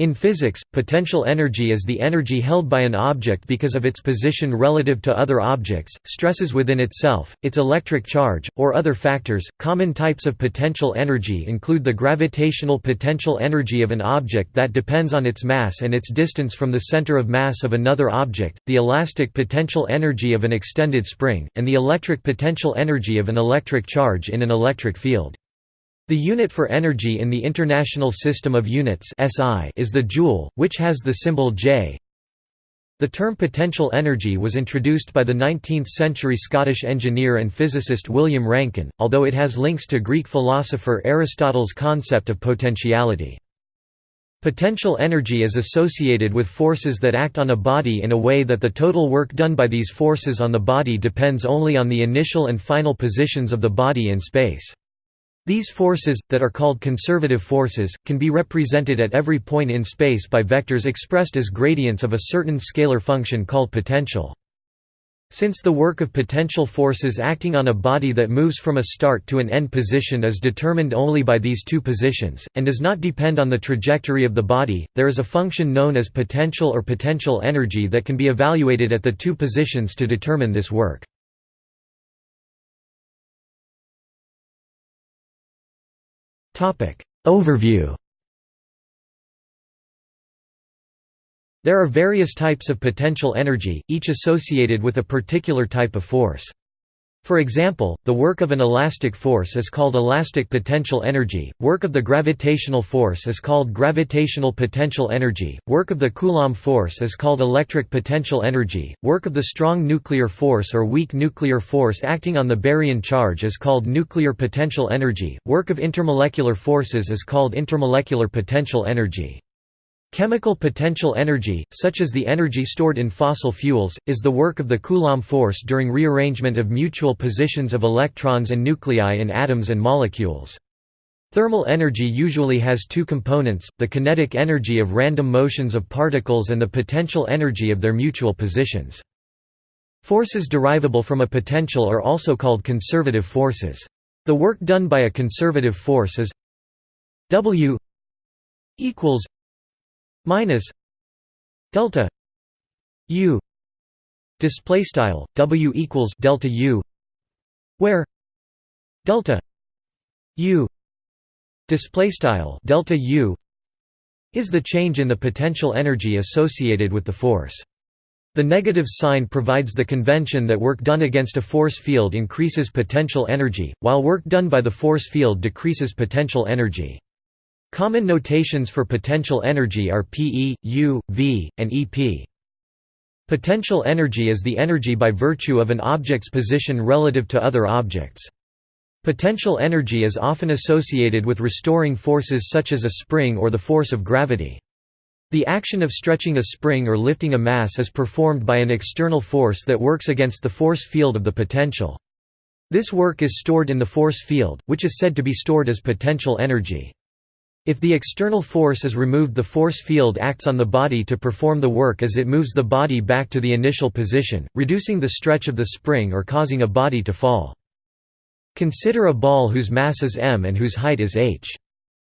In physics, potential energy is the energy held by an object because of its position relative to other objects, stresses within itself, its electric charge, or other factors. Common types of potential energy include the gravitational potential energy of an object that depends on its mass and its distance from the center of mass of another object, the elastic potential energy of an extended spring, and the electric potential energy of an electric charge in an electric field. The unit for energy in the International System of Units (SI) is the joule, which has the symbol J. The term potential energy was introduced by the 19th-century Scottish engineer and physicist William Rankine, although it has links to Greek philosopher Aristotle's concept of potentiality. Potential energy is associated with forces that act on a body in a way that the total work done by these forces on the body depends only on the initial and final positions of the body in space. These forces, that are called conservative forces, can be represented at every point in space by vectors expressed as gradients of a certain scalar function called potential. Since the work of potential forces acting on a body that moves from a start to an end position is determined only by these two positions, and does not depend on the trajectory of the body, there is a function known as potential or potential energy that can be evaluated at the two positions to determine this work. Overview There are various types of potential energy, each associated with a particular type of force. For example, the work of an elastic force is called elastic potential energy, work of the gravitational force is called gravitational potential energy, work of the Coulomb force is called electric potential energy, work of the strong nuclear force or weak nuclear force acting on the baryon charge is called nuclear potential energy, work of intermolecular forces is called intermolecular potential energy. Chemical potential energy, such as the energy stored in fossil fuels, is the work of the Coulomb force during rearrangement of mutual positions of electrons and nuclei in atoms and molecules. Thermal energy usually has two components, the kinetic energy of random motions of particles and the potential energy of their mutual positions. Forces derivable from a potential are also called conservative forces. The work done by a conservative force is W equals minus delta u display style w equals delta u where delta u display style delta u is the change in the potential energy associated with the force the negative sign provides the convention that work done against a force field increases potential energy, while work done by the force field decreases potential energy. Common notations for potential energy are PE, U, V, and EP. Potential energy is the energy by virtue of an object's position relative to other objects. Potential energy is often associated with restoring forces such as a spring or the force of gravity. The action of stretching a spring or lifting a mass is performed by an external force that works against the force field of the potential. This work is stored in the force field, which is said to be stored as potential energy. If the external force is removed the force field acts on the body to perform the work as it moves the body back to the initial position, reducing the stretch of the spring or causing a body to fall. Consider a ball whose mass is m and whose height is h.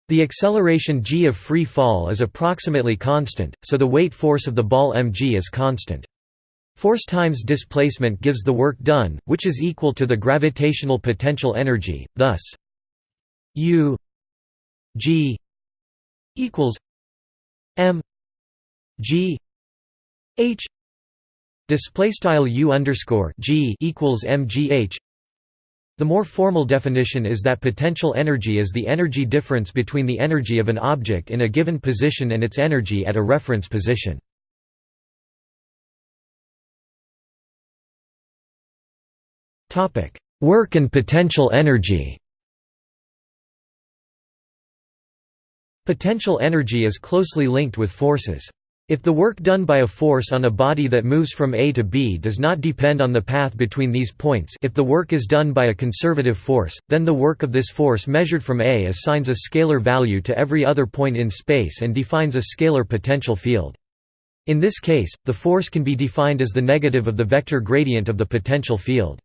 The acceleration g of free fall is approximately constant, so the weight force of the ball mg is constant. Force times displacement gives the work done, which is equal to the gravitational potential energy, thus u G equals M G H display style U underscore G equals MGH the more formal definition is that potential energy is the energy difference between the energy of an object in a given position and its energy at a reference position. Work and potential energy Potential energy is closely linked with forces. If the work done by a force on a body that moves from A to B does not depend on the path between these points if the work is done by a conservative force, then the work of this force measured from A assigns a scalar value to every other point in space and defines a scalar potential field. In this case, the force can be defined as the negative of the vector gradient of the potential field.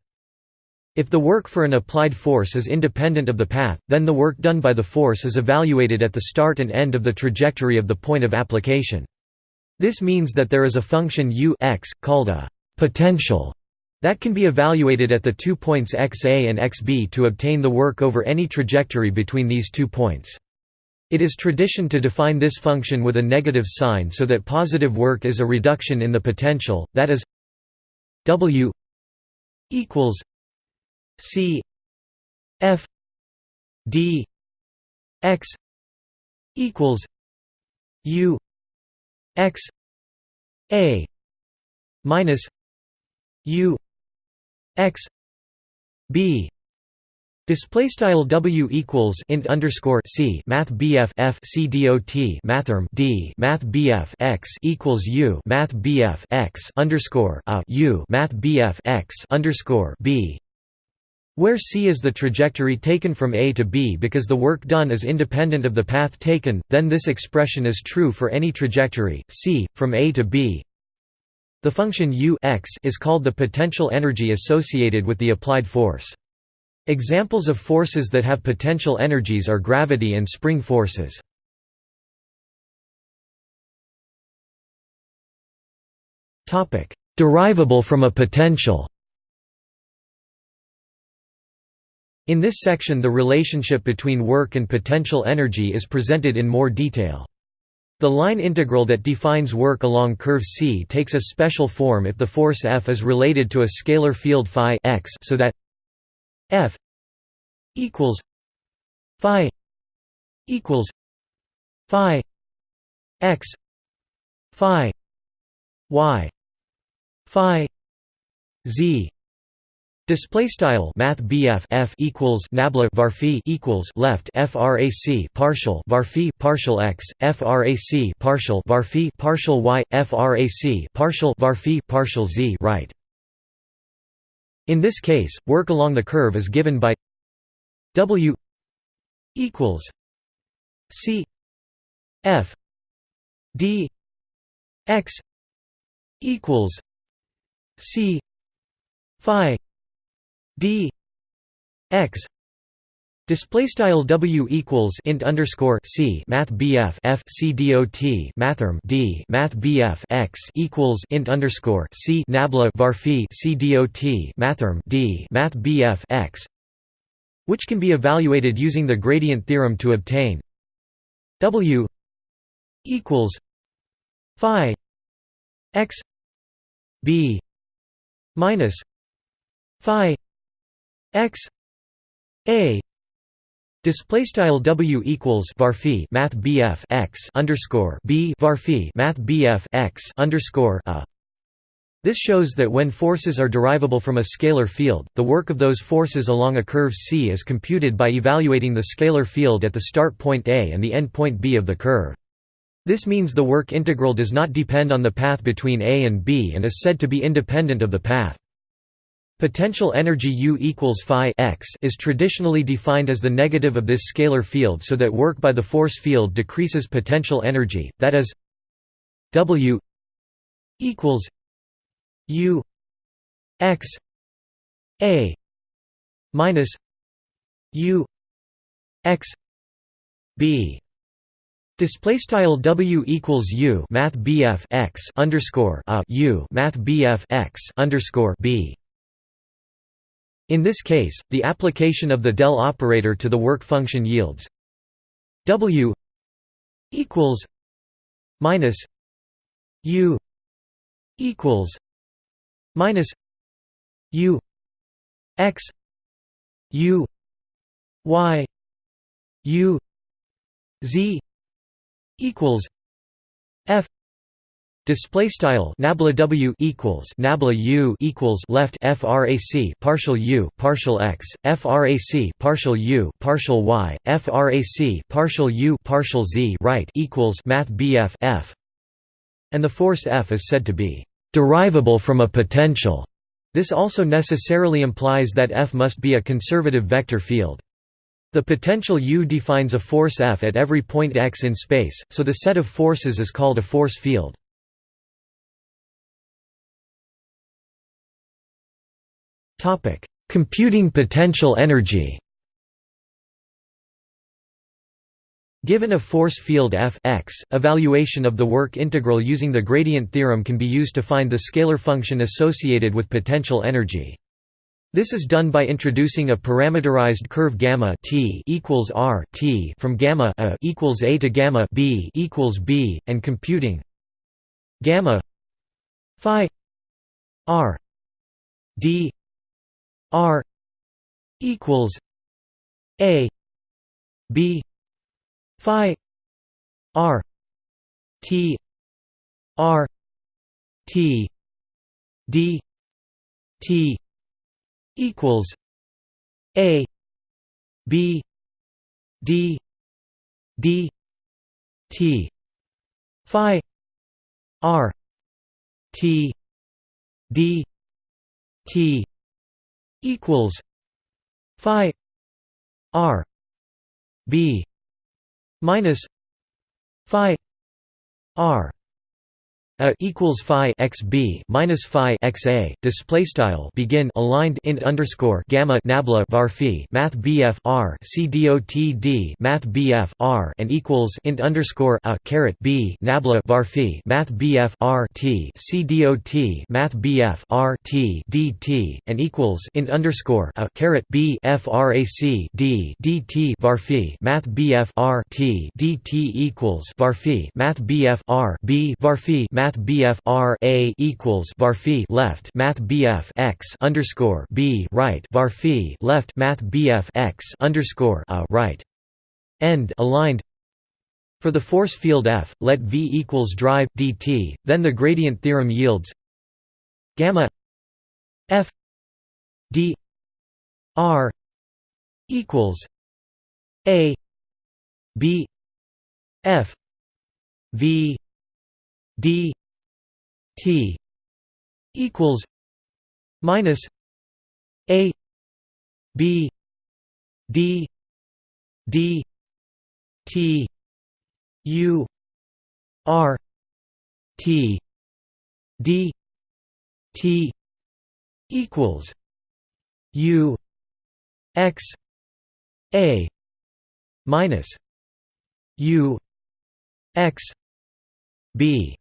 If the work for an applied force is independent of the path, then the work done by the force is evaluated at the start and end of the trajectory of the point of application. This means that there is a function u x, called a potential, that can be evaluated at the two points xa and xb to obtain the work over any trajectory between these two points. It is tradition to define this function with a negative sign so that positive work is a reduction in the potential, that is w equals C F D X equals U X A minus U X B. Display style W equals int underscore C Math BF F C dot Mathrm D Math BF X equals U Math BF X underscore a U Math BF X underscore B where c is the trajectory taken from A to B because the work done is independent of the path taken, then this expression is true for any trajectory, c, from A to B. The function u x is called the potential energy associated with the applied force. Examples of forces that have potential energies are gravity and spring forces. Derivable from a potential In this section the relationship between work and potential energy is presented in more detail. The line integral that defines work along curve C takes a special form if the force F is related to a scalar field phi x so that F equals phi equals phi x phi y phi z Display style Math BF F equals Nabla varphi equals left frac partial varphi partial x frac partial varphi partial y frac partial varphi partial z right. In this case, work along the curve is given by W equals C F D x equals C phi d x Display style W equals int underscore C Math BF F C dot Mathrm D Math BF x equals int underscore C Nabla varphi C dot Mathrm D Math BF x which can be evaluated using the gradient theorem to obtain. W equals Phi x B minus Phi x a display style w equals varphi math bf x underscore b varphi math bf x underscore a this shows that when forces are derivable from a scalar field, the work of those forces along a curve C is computed by evaluating the scalar field at the start point A and the end point B of the curve. This means the work integral does not depend on the path between A and B and is said to be independent of the path. Potential energy U equals phi x is traditionally defined as the negative of this scalar field so that work by the force field decreases potential energy, that is W equals U x A minus U x B. Display style W equals U Math BF x underscore a U Math BF x underscore B in this case, the application of the del operator to the work function yields W equals minus U equals minus U x U y U z equals F Display style nabla w equals nabla u equals left frac partial u partial x frac partial u partial y frac partial u partial z right equals math bf f, and the force F is said to be derivable from a potential. This also necessarily implies that F must be a conservative vector field. The potential U defines a force F at every point x in space, so the set of forces is called a force field. Topic: Computing potential energy Given a force field F x, evaluation of the work integral using the gradient theorem can be used to find the scalar function associated with potential energy. This is done by introducing a parameterized curve gamma t equals r t from gamma a equals a to gamma b equals b, and computing gamma phi r d r equals a b phi r t r t d t equals a b d d t phi r t d t equals phi r b minus phi r a equals phi x b minus phi x a display style begin aligned int underscore gamma nabla var phi math bf r c math bf r and equals int underscore a caret b nabla var phi math bf r t c math bf r t and equals int underscore a caret b frac d dt var phi math bf r t equals var phi math bf r b var phi math Math BF R A equals var left Math BF X underscore B right var left Math BF X underscore A right. End aligned. For the force field F, let V equals drive dt, then the gradient theorem yields gamma F d R equals A B F V d T equals minus A B D D T U R T D T equals U X A minus U X B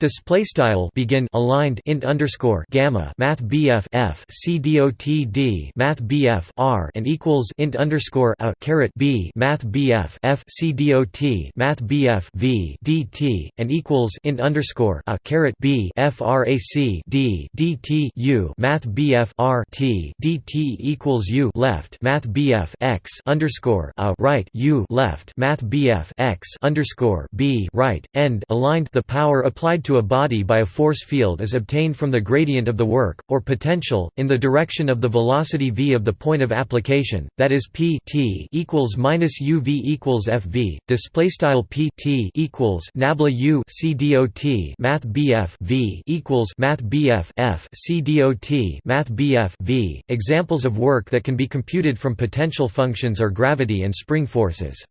Display style begin aligned int underscore gamma math bf f c dot d math bf r and equals int underscore a caret b math bf f c dot math bf v dt and equals int underscore a caret b frac d dt u math bf r t dt equals u left math bf x underscore a right u left math bf x underscore b right end aligned. The power applied to a body by a force field is obtained from the gradient of the work, or potential, in the direction of the velocity v of the point of application, that is p t equals minus u v equals f v. Display style p t equals nabla u c dot math bf v equals math bf f c dot math bf v. Examples of work that can be computed from potential functions are gravity and spring forces.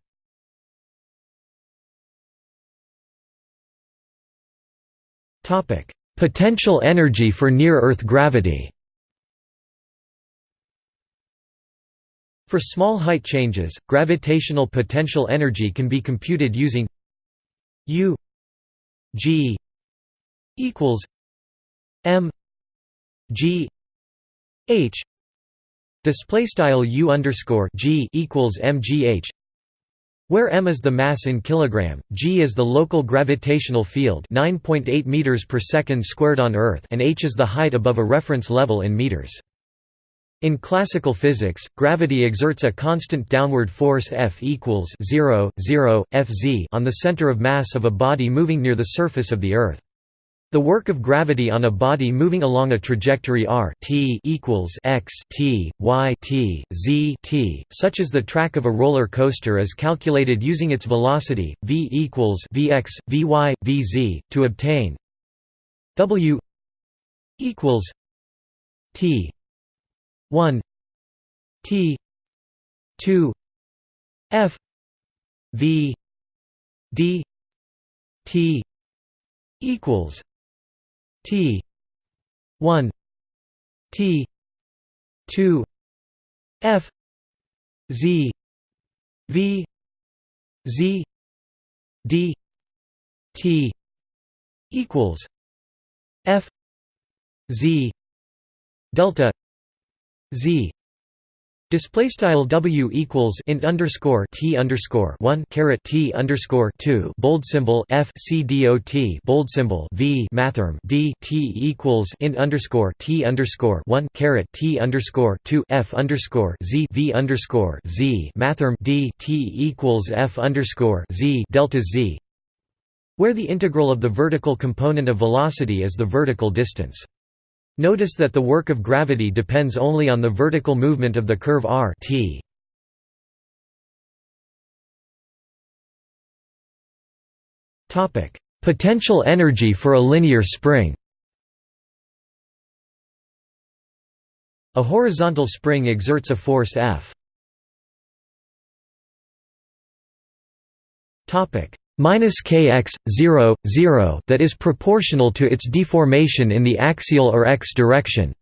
Topic: Potential energy for near-Earth gravity. For small height changes, gravitational potential energy can be computed using U G equals M G H display style U underscore G equals MGH where m is the mass in kilogram, g is the local gravitational field 9.8 meters per second squared on Earth and h is the height above a reference level in meters. In classical physics, gravity exerts a constant downward force F equals 0, 0, Fz on the center of mass of a body moving near the surface of the Earth. The work of gravity on a body moving along a trajectory r t equals x t y t z t, such as the track of a roller coaster, is calculated using its velocity v equals vx vy vz to obtain w equals t 1 t 2 f v d t equals T. one. T. 2 f. Z. V. Z. D. T. equals f. Z. Delta z Display style W equals int underscore T underscore one T underscore two. Bold symbol F C D O T. Bold symbol V. Mathrm D. T equals int underscore T underscore one T underscore two. F underscore Z. V underscore Z. Mathrm D. T equals F underscore Z. Delta Z. Where the integral of the vertical component of velocity is the vertical distance. Notice that the work of gravity depends only on the vertical movement of the curve r t. Potential energy for a linear spring A horizontal spring exerts a force F. minus kx 0 0 that is proportional to its deformation in the axial or x direction.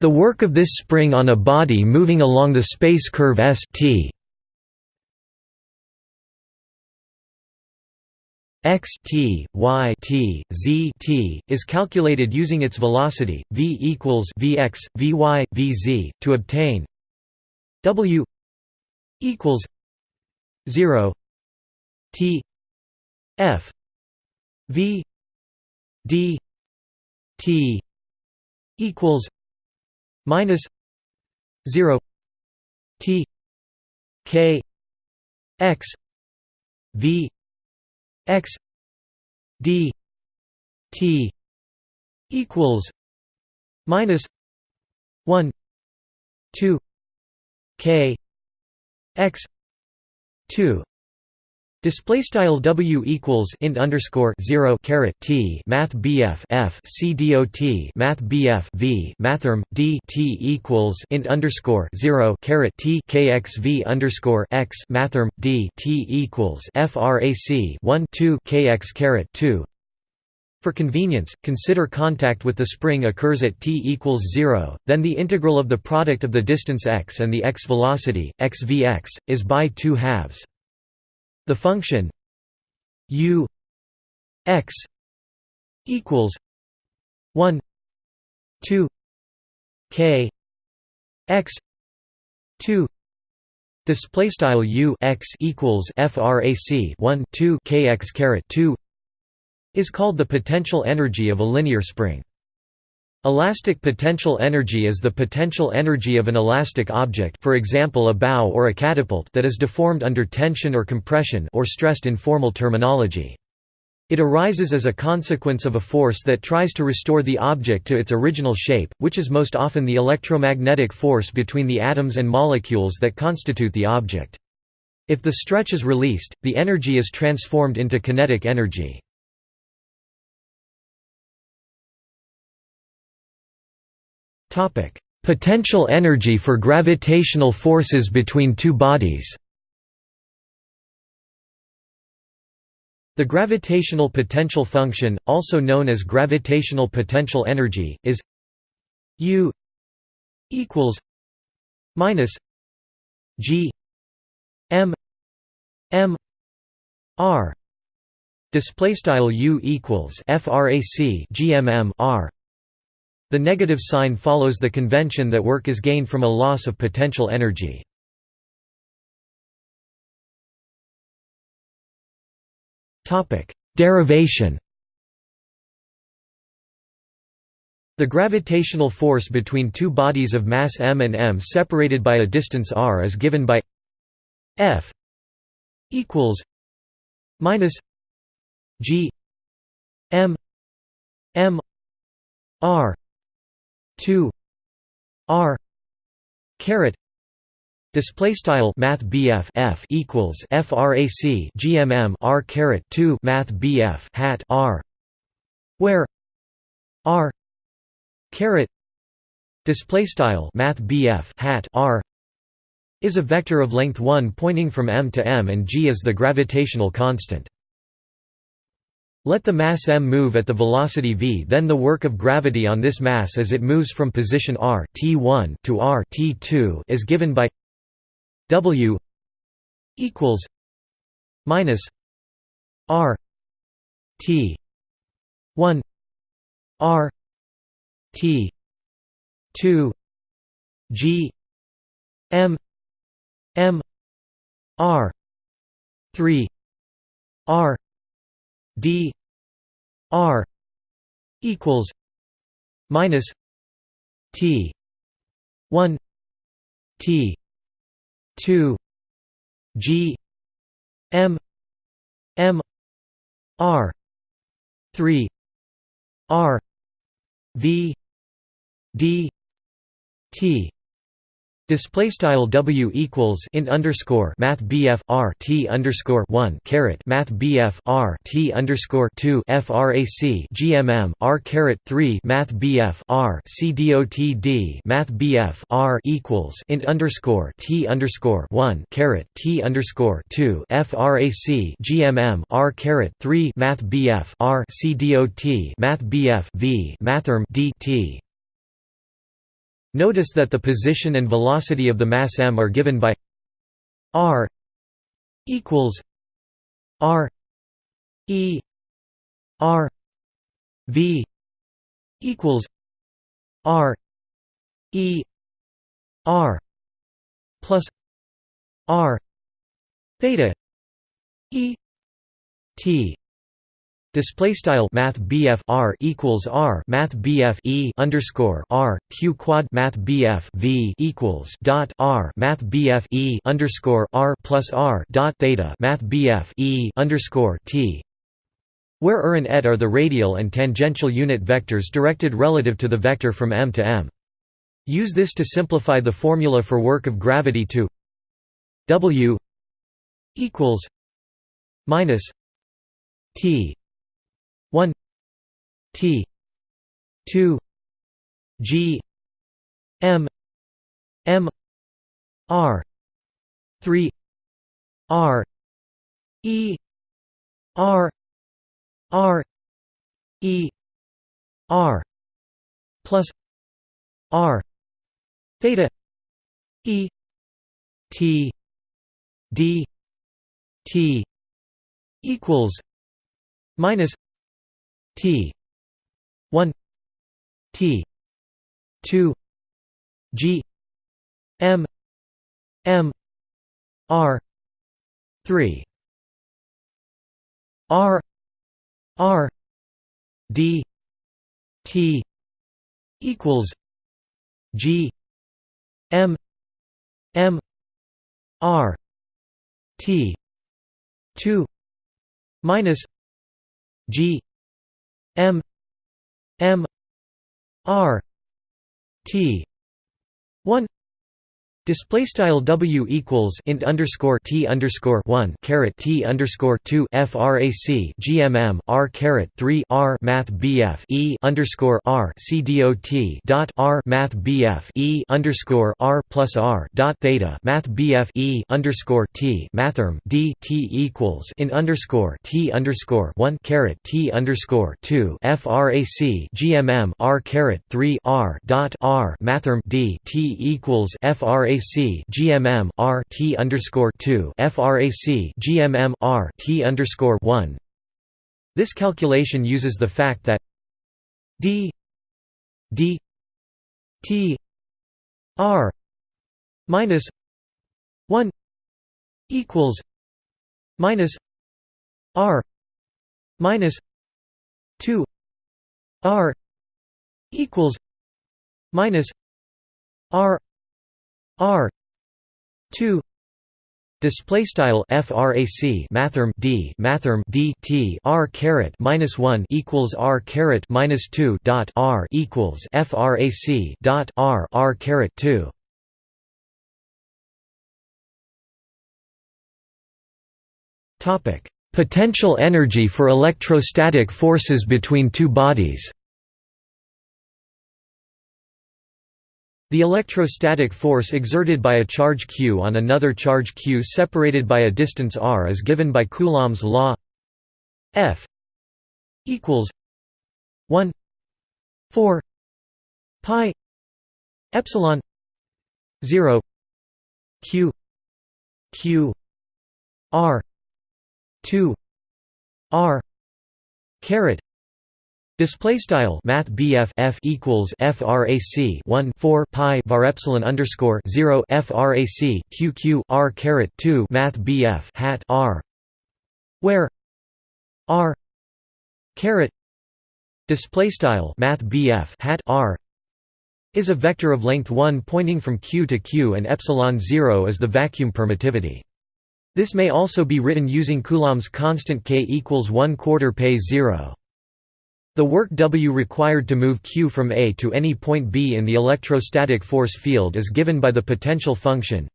The work of this spring on a body moving along the space curve S t x t y t z t is calculated using its velocity v equals vx vy vz to obtain w equals 0 t F V D T equals minus zero T K X V X D T equals minus one two K X two Display style W equals int underscore zero caret T Math BF F C dot Math BF V Mathrm D T equals int underscore zero caret T KXV underscore X Mathrm D T equals FRAC one two KX caret two for convenience, consider contact with the spring occurs at t equals 0, then the integral of the product of the distance x and the x velocity, x vx, is by 2 halves. The function u x equals 1 2 k x 2 display style u x equals frac 1 2 kx caret 2 is called the potential energy of a linear spring Elastic potential energy is the potential energy of an elastic object for example a bow or a catapult that is deformed under tension or compression or stressed in formal terminology. It arises as a consequence of a force that tries to restore the object to its original shape, which is most often the electromagnetic force between the atoms and molecules that constitute the object. If the stretch is released, the energy is transformed into kinetic energy. Potential energy for gravitational forces between two bodies. The gravitational potential function, also known as gravitational potential energy, is U equals minus G M M R display style U equals frac GMM R the negative sign follows the convention that work is gained from a loss of potential energy. Derivation The gravitational force between two bodies of mass m and m separated by a distance r is given by F equals minus G m m r 2 r caret display style math F equals frac GMM r caret 2 math BF hat r where r caret display style math hat r is a vector of length 1 pointing from m to m and g is the gravitational constant Let the mass m move at the velocity v then the work of gravity on this mass as it moves from position r t1 to r t2 is given by w equals minus r t 1 r t 2 g m m r 3 r d r equals minus t 1 t 2 g m m r 3 r v d t Display style W equals int underscore Math BF R T underscore one caret Math BF R T underscore two FRAC GMM R caret three Math BF R C DOT D Math BF R equals int underscore T underscore one caret T underscore two FRAC GMM R caret three Math BF R C DOT Math BF V Mathrm D T Notice that the position and velocity of the mass m are given by r equals r e r v equals r e r plus r theta e t Display style Math BF R equals R Math BF E underscore R Q quad Math BF V equals dot R Math BF E underscore R plus R dot theta Math BF E underscore T where er and et are the radial and tangential unit vectors directed relative to the vector from M to M. Use this to simplify the formula for work of gravity to W equals minus T 1 T 2 G M M R 3 R E R R E R plus R theta E T D T equals minus T. one. T. two. G. M. M. R. three. R. R. D. T. equals G. M. M. R. T. two. Minus G M M R T one Display style W equals int underscore T underscore one caret T underscore two FRAC GMM R caret three R Math BF E underscore R C dot dot R Math BF E underscore R plus R dot theta Math BF E underscore T Mathrm D T equals int underscore T underscore one caret T underscore two FRAC GMM R caret three R dot R Mathrm D T equals FRAC FRAC GMM R T underscore two FRAC GMM R T underscore one. This calculation uses the fact that D D T R minus one equals minus R minus two R equals minus R R two Display style frac mathrm d mathrm d t r caret minus one equals r caret minus two dot r equals frac dot r r caret two. Topic: Potential energy for electrostatic forces between two bodies. The electrostatic force exerted by a charge q on another charge q separated by a distance r is given by Coulomb's law F equals 1 4 pi epsilon 0 q q r 2 r caret Display style Math BF F equals FRAC 1 4 pi var epsilon underscore 0 FRAC QQ R caret 2 Math BF hat R where R caret display style Math BF hat R is a vector of length 1 pointing from Q to Q and epsilon 0 is the vacuum permittivity. This may also be written using Coulomb's constant K equals 1 quarter pay 0. The work W required to move Q from A to any point B in the electrostatic force field is given by the potential function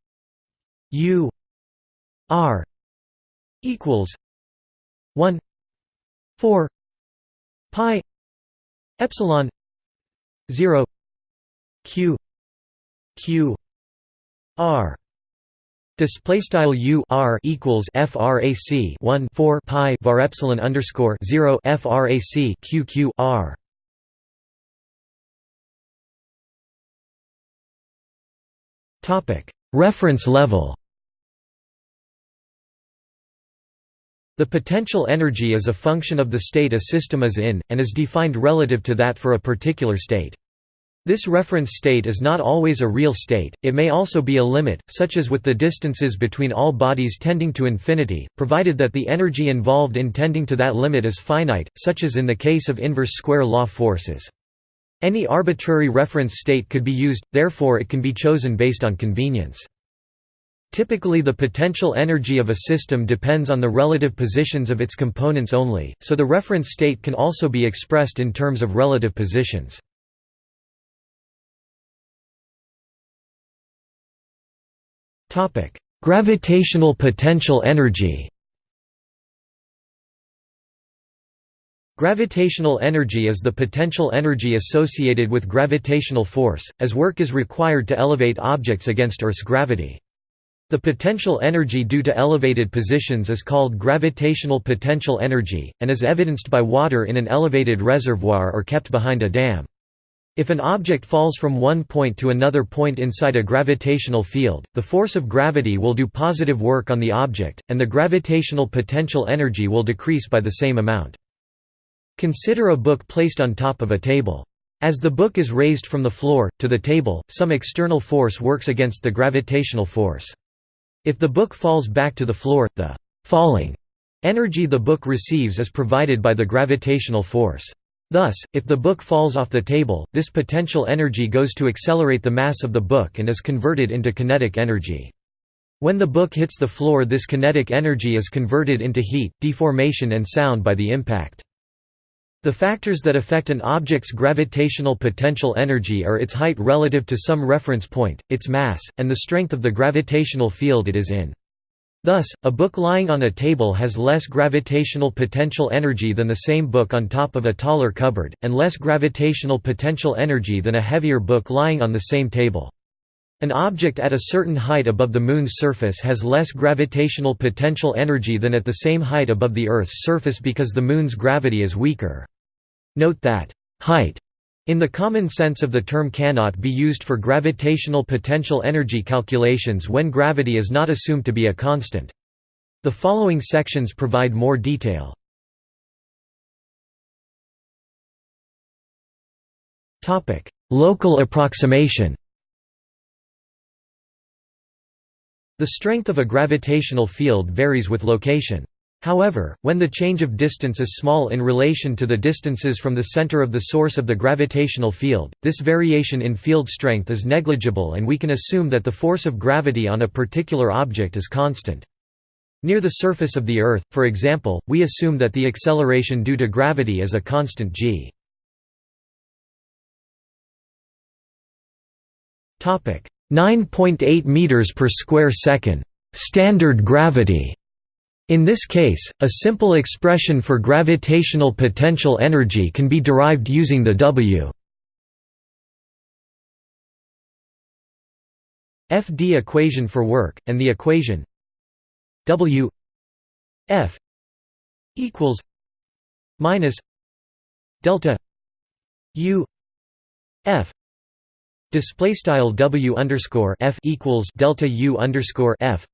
U R equals 1 4 pi epsilon 0 Q Q R Display style u r equals frac 1 4 pi var epsilon underscore 0 frac q q r. Topic Reference level. The potential energy is a function of the state a system is in, and is defined relative to that for a particular state. This reference state is not always a real state, it may also be a limit, such as with the distances between all bodies tending to infinity, provided that the energy involved in tending to that limit is finite, such as in the case of inverse square law forces. Any arbitrary reference state could be used, therefore it can be chosen based on convenience. Typically the potential energy of a system depends on the relative positions of its components only, so the reference state can also be expressed in terms of relative positions. Gravitational potential energy Gravitational energy is the potential energy associated with gravitational force, as work is required to elevate objects against Earth's gravity. The potential energy due to elevated positions is called gravitational potential energy, and is evidenced by water in an elevated reservoir or kept behind a dam. If an object falls from one point to another point inside a gravitational field, the force of gravity will do positive work on the object, and the gravitational potential energy will decrease by the same amount. Consider a book placed on top of a table. As the book is raised from the floor, to the table, some external force works against the gravitational force. If the book falls back to the floor, the falling energy the book receives is provided by the gravitational force. Thus, if the book falls off the table, this potential energy goes to accelerate the mass of the book and is converted into kinetic energy. When the book hits the floor this kinetic energy is converted into heat, deformation and sound by the impact. The factors that affect an object's gravitational potential energy are its height relative to some reference point, its mass, and the strength of the gravitational field it is in. Thus, a book lying on a table has less gravitational potential energy than the same book on top of a taller cupboard, and less gravitational potential energy than a heavier book lying on the same table. An object at a certain height above the Moon's surface has less gravitational potential energy than at the same height above the Earth's surface because the Moon's gravity is weaker. Note that, height in the common sense of the term cannot be used for gravitational potential energy calculations when gravity is not assumed to be a constant. The following sections provide more detail. Local approximation The strength of a gravitational field varies with location. However, when the change of distance is small in relation to the distances from the center of the source of the gravitational field, this variation in field strength is negligible and we can assume that the force of gravity on a particular object is constant. Near the surface of the Earth, for example, we assume that the acceleration due to gravity is a constant g. Topic: 9.8 meters per square second. Standard gravity in this case, a simple expression for gravitational potential energy can be derived using the W. FD equation for work, and the equation W F equals minus delta u f. Display style w underscore f equals delta u underscore f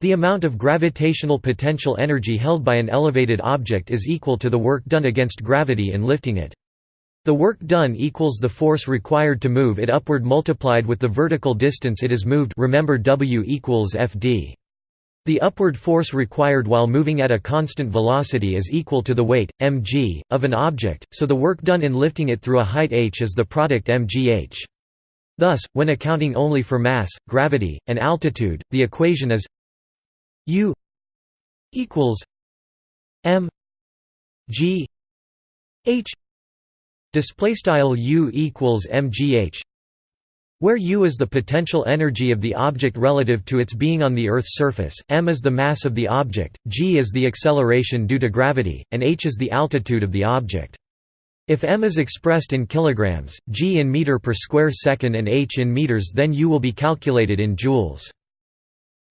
the amount of gravitational potential energy held by an elevated object is equal to the work done against gravity in lifting it. The work done equals the force required to move it upward multiplied with the vertical distance it is moved remember W equals Fd. The upward force required while moving at a constant velocity is equal to the weight, mg, of an object, so the work done in lifting it through a height h is the product mgh. Thus, when accounting only for mass, gravity, and altitude, the equation is U equals M G H display style U equals mgh where U is the potential energy of the object relative to its being on the Earth's surface, m is the mass of the object, g is the acceleration due to gravity, and h is the altitude of the object. If m is expressed in kilograms, g in meter per square second and h in meters then U will be calculated in joules.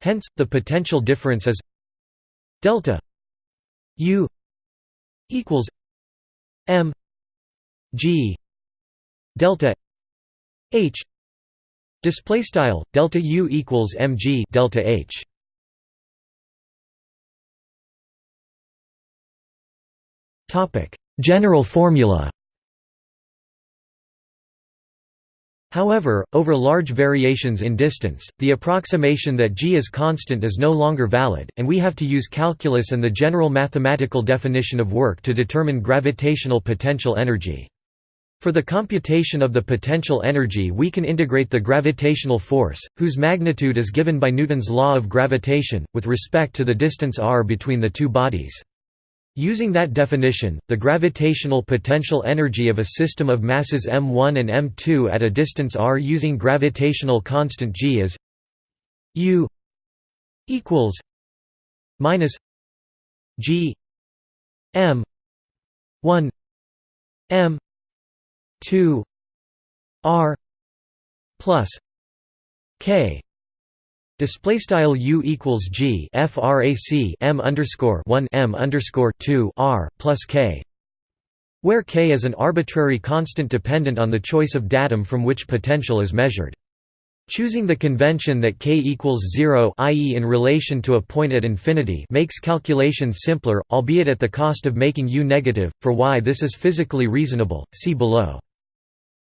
Hence, the potential difference is delta U equals m g delta h. Display style delta u equals mg delta h. Topic. General formula However, over large variations in distance, the approximation that g is constant is no longer valid, and we have to use calculus and the general mathematical definition of work to determine gravitational potential energy. For the computation of the potential energy we can integrate the gravitational force, whose magnitude is given by Newton's law of gravitation, with respect to the distance r between the two bodies. Using that definition, the gravitational potential energy of a system of masses m1 and m2 at a distance r using gravitational constant g is u equals minus g m 1 m 2 r plus k Display style u equals g frac m underscore one m underscore two r plus k, where k is an arbitrary constant dependent on the choice of datum from which potential is measured. Choosing the convention that k equals 0 i.e. in relation to a point at infinity makes calculations simpler, albeit at the cost of making u negative, for why this is physically reasonable, see below.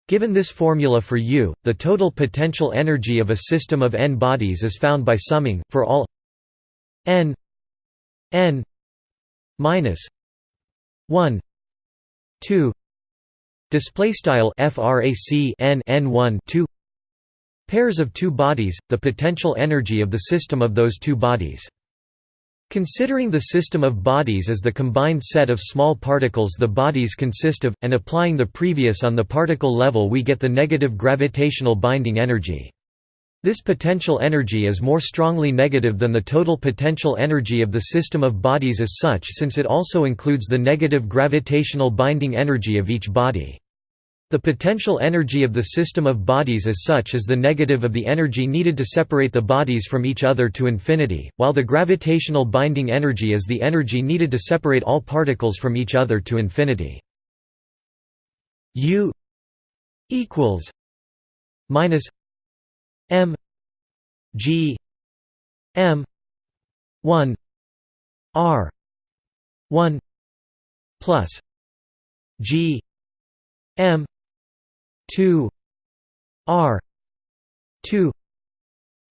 Given this formula for U, the total potential energy of a system of n bodies is found by summing, for all n n minus 1 2 display style frac n n1 2 pairs of two bodies the potential energy of the system of those two bodies Considering the system of bodies as the combined set of small particles the bodies consist of, and applying the previous on the particle level we get the negative gravitational binding energy. This potential energy is more strongly negative than the total potential energy of the system of bodies as such since it also includes the negative gravitational binding energy of each body. The potential energy of the system of bodies as such is the negative of the energy needed to separate the bodies from each other to infinity, while the gravitational binding energy is the energy needed to separate all particles from each other to infinity. U equals minus m g m 1 r 1 plus g m 2 r 2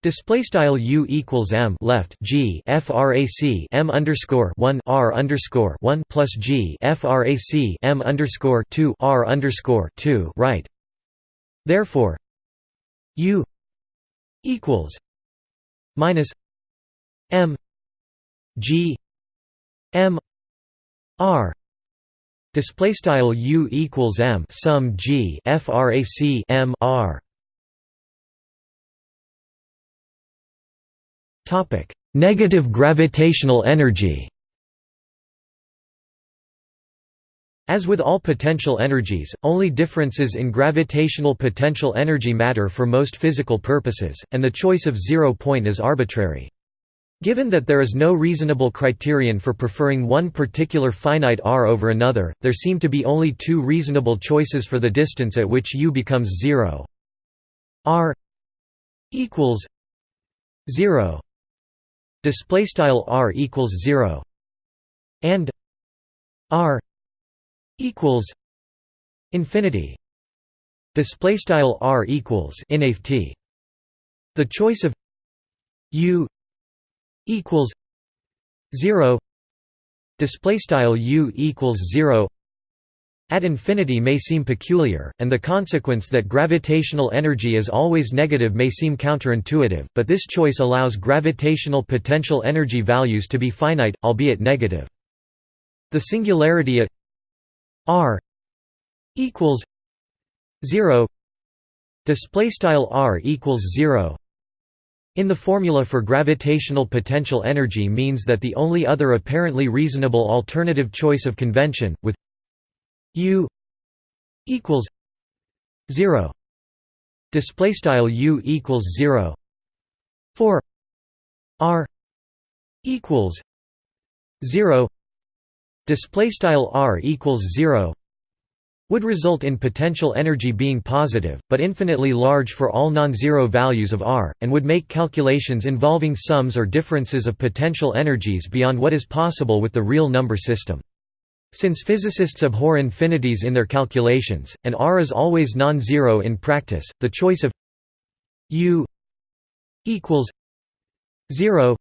Display style u equals m left g frac m underscore one r underscore one plus g frac m underscore two r underscore two right. Therefore, u equals minus m g m r Display style U equals M sum G frac M R. Topic: Negative gravitational energy. As with all potential energies, only differences in gravitational potential energy matter for most physical purposes, and the choice of zero point is arbitrary. Given that there is no reasonable criterion for preferring one particular finite r over another, there seem to be only two reasonable choices for the distance at which u becomes 0 r equals 0 display style r equals 0 and r equals infinity. Display style r equals inft the choice of u equals 0 display style u equals 0 at infinity may seem peculiar, and the consequence that gravitational energy is always negative may seem counterintuitive, but this choice allows gravitational potential energy values to be finite, albeit negative. The singularity at r equals 0 display style r equals 0 in the formula for gravitational potential energy means that the only other apparently reasonable alternative choice of convention with u equals 0 display style u equals 0 for r equals 0 display style r equals 0 would result in potential energy being positive, but infinitely large for all non-zero values of r, and would make calculations involving sums or differences of potential energies beyond what is possible with the real number system. Since physicists abhor infinities in their calculations, and r is always non-zero in practice, the choice of u equals 0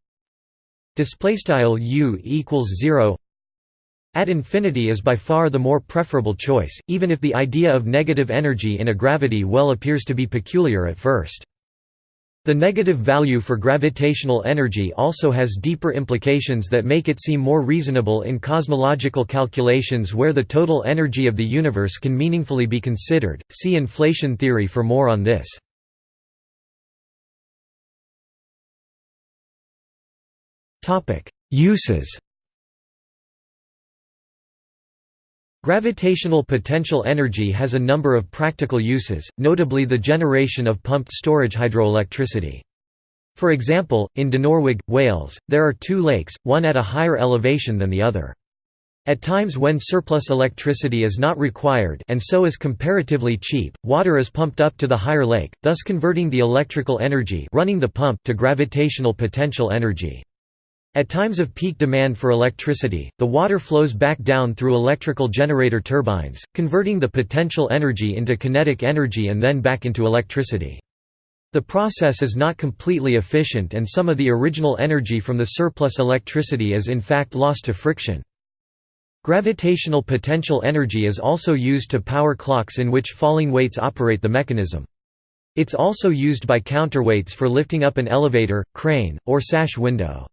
display style u equals 0 at infinity is by far the more preferable choice, even if the idea of negative energy in a gravity well appears to be peculiar at first. The negative value for gravitational energy also has deeper implications that make it seem more reasonable in cosmological calculations where the total energy of the universe can meaningfully be considered. See inflation theory for more on this. Uses Gravitational potential energy has a number of practical uses, notably the generation of pumped storage hydroelectricity. For example, in Dinorwig, Wales, there are two lakes, one at a higher elevation than the other. At times when surplus electricity is not required and so is comparatively cheap, water is pumped up to the higher lake, thus converting the electrical energy running the pump to gravitational potential energy. At times of peak demand for electricity, the water flows back down through electrical generator turbines, converting the potential energy into kinetic energy and then back into electricity. The process is not completely efficient and some of the original energy from the surplus electricity is in fact lost to friction. Gravitational potential energy is also used to power clocks in which falling weights operate the mechanism. It's also used by counterweights for lifting up an elevator, crane, or sash window.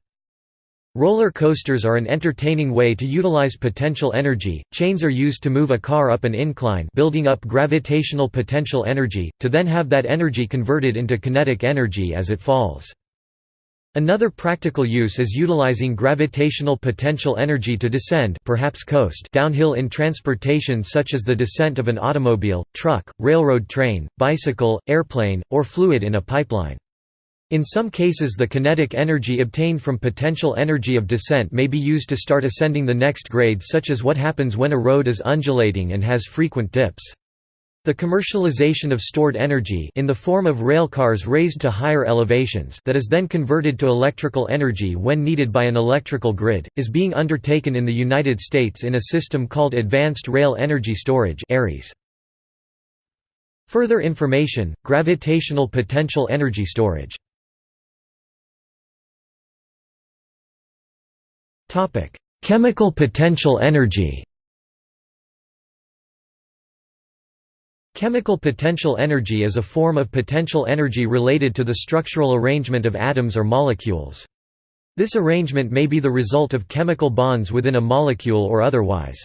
Roller coasters are an entertaining way to utilize potential energy. Chains are used to move a car up an incline, building up gravitational potential energy, to then have that energy converted into kinetic energy as it falls. Another practical use is utilizing gravitational potential energy to descend perhaps coast downhill in transportation such as the descent of an automobile, truck, railroad train, bicycle, airplane, or fluid in a pipeline. In some cases the kinetic energy obtained from potential energy of descent may be used to start ascending the next grade such as what happens when a road is undulating and has frequent dips. The commercialization of stored energy in the form of rail cars raised to higher elevations that is then converted to electrical energy when needed by an electrical grid, is being undertaken in the United States in a system called Advanced Rail Energy Storage. Further information, gravitational potential energy storage Chemical potential energy Chemical potential energy is a form of potential energy related to the structural arrangement of atoms or molecules. This arrangement may be the result of chemical bonds within a molecule or otherwise.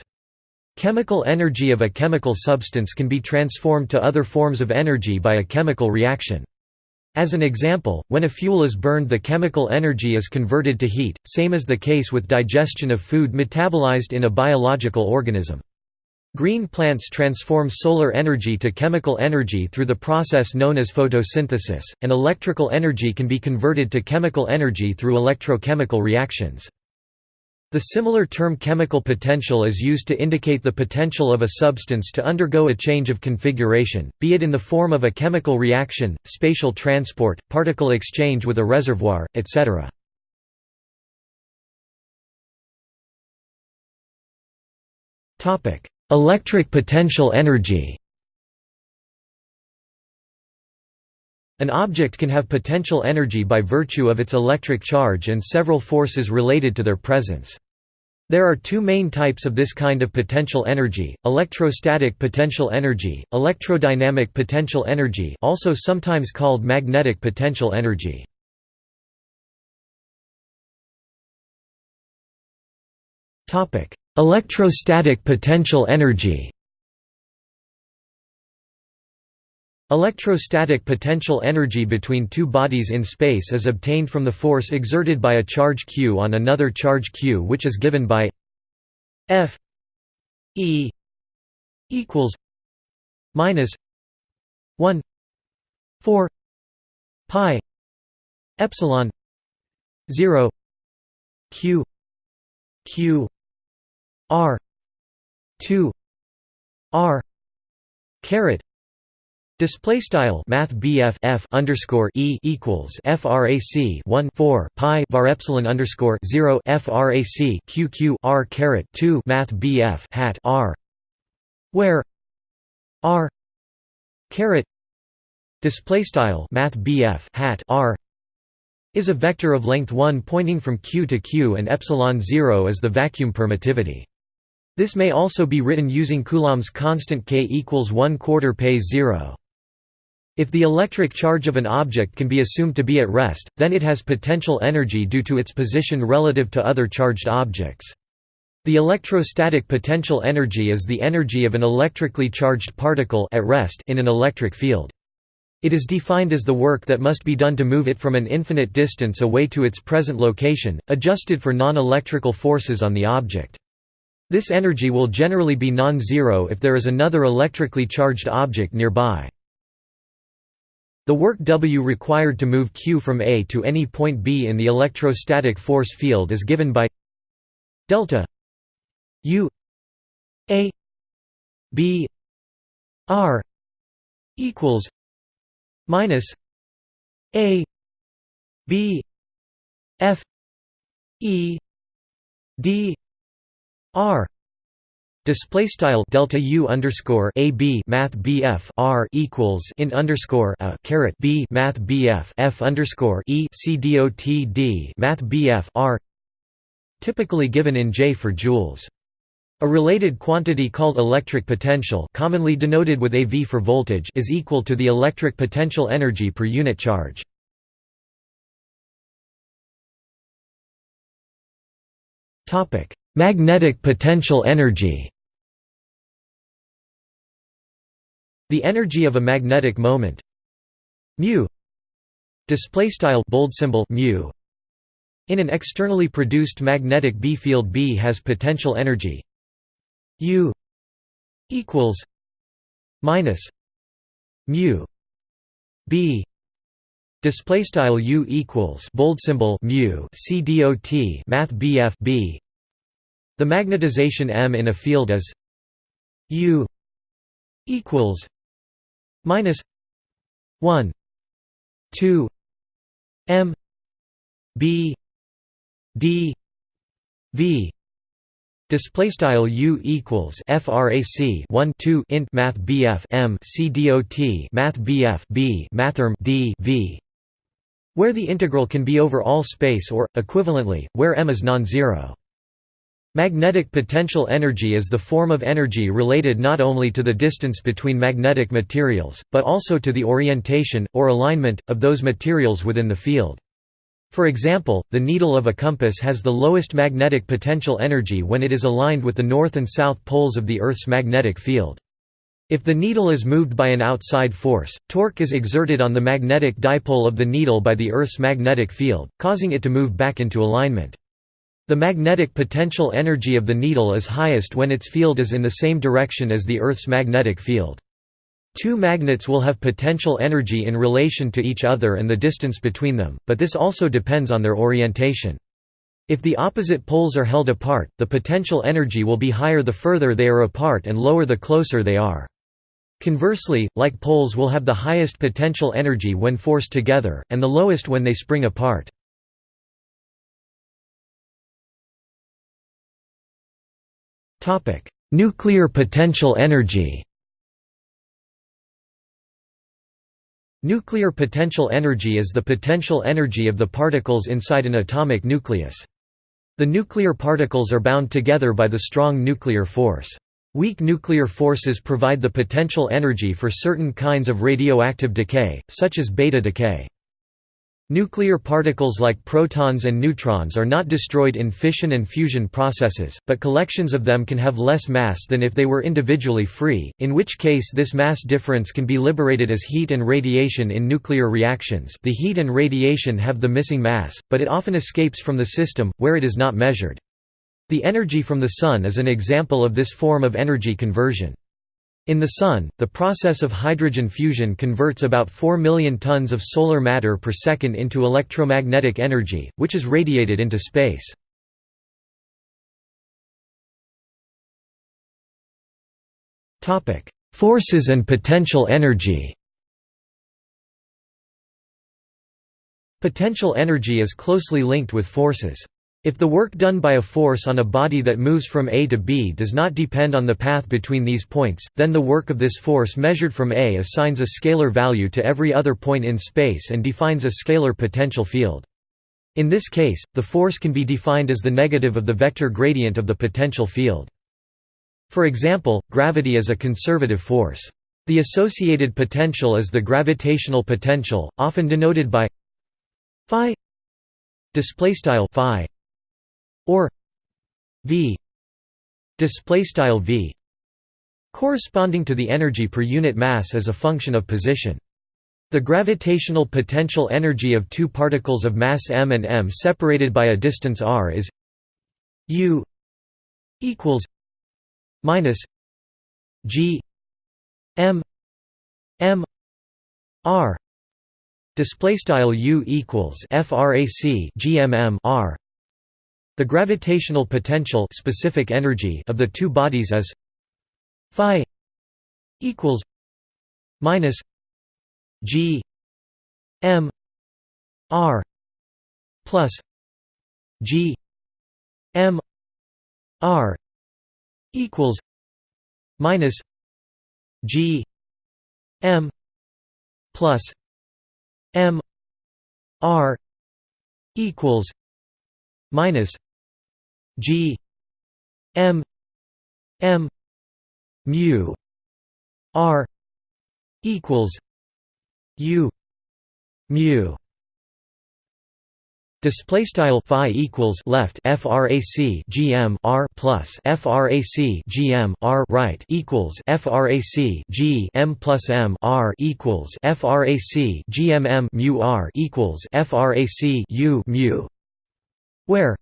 Chemical energy of a chemical substance can be transformed to other forms of energy by a chemical reaction. As an example, when a fuel is burned the chemical energy is converted to heat, same as the case with digestion of food metabolized in a biological organism. Green plants transform solar energy to chemical energy through the process known as photosynthesis, and electrical energy can be converted to chemical energy through electrochemical reactions. The similar term chemical potential is used to indicate the potential of a substance to undergo a change of configuration, be it in the form of a chemical reaction, spatial transport, particle exchange with a reservoir, etc. Electric potential energy An object can have potential energy by virtue of its electric charge and several forces related to their presence. There are two main types of this kind of potential energy, electrostatic potential energy, electrodynamic potential energy also sometimes called magnetic potential energy. Electrostatic potential energy Electrostatic potential energy between two bodies in space is obtained from the force exerted by a charge q on another charge q which is given by F E equals minus 1 4 pi epsilon 0 q q r 2 r caret Display style Math F underscore E equals FRAC one four Pi var epsilon underscore zero FRAC Q Q R caret two Math BF hat R where R caret display style Math BF hat R is a vector of length 1 pointing from Q to Q and epsilon 0 is the vacuum permittivity. This may also be written using Coulomb's constant K equals 1 quarter P 0. If the electric charge of an object can be assumed to be at rest, then it has potential energy due to its position relative to other charged objects. The electrostatic potential energy is the energy of an electrically charged particle at rest in an electric field. It is defined as the work that must be done to move it from an infinite distance away to its present location, adjusted for non-electrical forces on the object. This energy will generally be non-zero if there is another electrically charged object nearby. The work W required to move Q from A to any point B in the electrostatic force field is given by delta U A B R equals minus A B F E D R Display style delta u underscore a b math bf r equals in underscore a caret b math bf f underscore e c dot d math bf r typically given in J for joules. A related quantity called electric potential, commonly denoted with AV for voltage, is equal to the electric potential energy per unit charge. Topic: Magnetic potential energy. The energy of a magnetic moment. Mu. Display style bold symbol mu. In an externally produced magnetic B field B has potential energy. U equals minus mu. B. Display style U equals bold symbol mu. C dot math BF B the magnetization M in a field is U equals minus 1 2 m b d v. Display style u equals frac 1 2 int math bf m c dot math bf b mathrm d v. Where the integral can be over all space or equivalently where m is non-zero Magnetic potential energy is the form of energy related not only to the distance between magnetic materials, but also to the orientation, or alignment, of those materials within the field. For example, the needle of a compass has the lowest magnetic potential energy when it is aligned with the north and south poles of the Earth's magnetic field. If the needle is moved by an outside force, torque is exerted on the magnetic dipole of the needle by the Earth's magnetic field, causing it to move back into alignment. The magnetic potential energy of the needle is highest when its field is in the same direction as the Earth's magnetic field. Two magnets will have potential energy in relation to each other and the distance between them, but this also depends on their orientation. If the opposite poles are held apart, the potential energy will be higher the further they are apart and lower the closer they are. Conversely, like poles will have the highest potential energy when forced together, and the lowest when they spring apart. Nuclear potential energy Nuclear potential energy is the potential energy of the particles inside an atomic nucleus. The nuclear particles are bound together by the strong nuclear force. Weak nuclear forces provide the potential energy for certain kinds of radioactive decay, such as beta decay. Nuclear particles like protons and neutrons are not destroyed in fission and fusion processes, but collections of them can have less mass than if they were individually free, in which case this mass difference can be liberated as heat and radiation in nuclear reactions the heat and radiation have the missing mass, but it often escapes from the system, where it is not measured. The energy from the Sun is an example of this form of energy conversion. In the Sun, the process of hydrogen fusion converts about 4 million tons of solar matter per second into electromagnetic energy, which is radiated into space. Forces and potential energy Potential energy is closely linked with forces. If the work done by a force on a body that moves from A to B does not depend on the path between these points, then the work of this force measured from A assigns a scalar value to every other point in space and defines a scalar potential field. In this case, the force can be defined as the negative of the vector gradient of the potential field. For example, gravity is a conservative force. The associated potential is the gravitational potential, often denoted by phi displaystyle phi or v display style v corresponding to the energy per unit mass as a function of position. The gravitational potential energy of two particles of mass m and m separated by a distance r is u equals minus g m m r display style u equals frac gmm r the gravitational potential specific energy of the two bodies is phi equals minus g m r plus g m r equals minus g m plus m r equals minus G M M mu R equals U mu. Display style phi equals left frac gm r plus frac gm r right equals frac g m plus m r equals frac gm m mu r equals frac u mu where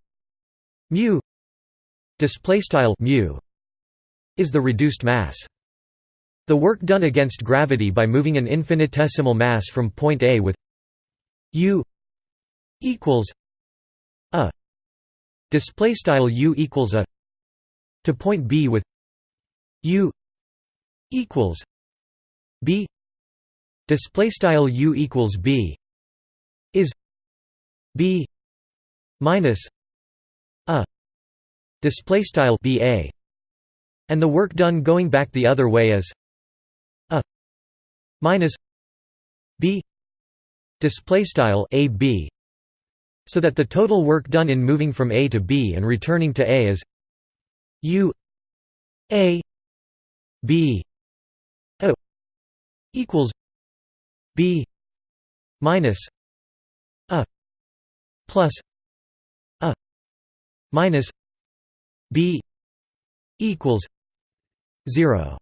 mu display style mu is the reduced mass. The work done against gravity by moving an infinitesimal mass from point A with u equals a display style u equals a to point B with u equals b display style u equals b is b minus a display style ba and the work done going back the other way is a minus b display style ab so that the total work done in moving from a to b and returning to a is u a b a equals b minus a plus minus b equals 0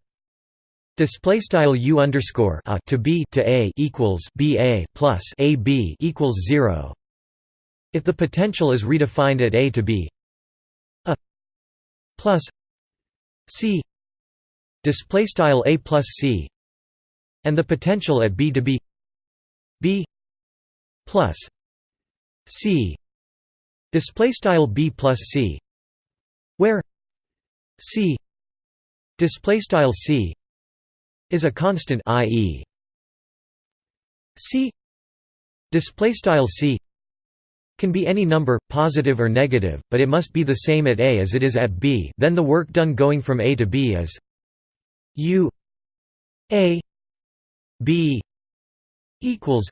Display style u underscore a to b to a equals b a plus a b equals zero. If the potential is redefined at a to b, plus c display style a plus c and the potential at b to be b plus c display style b plus c where c display style c is a constant i.e. c display style c can be any number, positive or negative, but it must be the same at A as it is at B then the work done going from A to B is U A B equals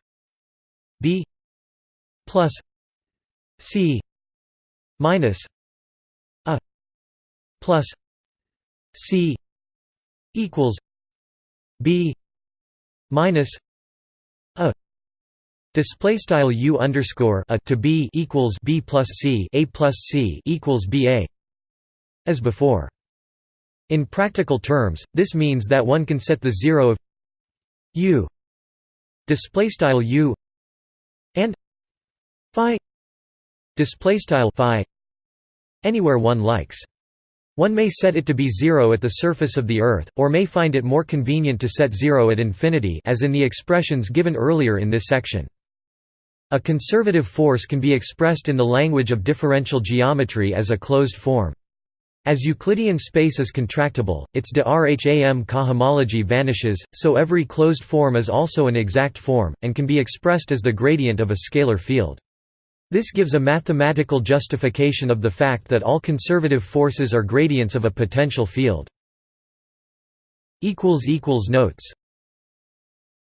B plus C minus A plus C equals B minus A Display style u underscore a to b equals b plus c a plus c equals b a. As before. In practical terms, this means that one can set the zero of u display style u and display style phi anywhere one likes. One may set it to be zero at the surface of the Earth, or may find it more convenient to set zero at infinity as in the expressions given earlier in this section. A conservative force can be expressed in the language of differential geometry as a closed form. As Euclidean space is contractible, its de Rham cohomology vanishes, so every closed form is also an exact form, and can be expressed as the gradient of a scalar field. This gives a mathematical justification of the fact that all conservative forces are gradients of a potential field. Notes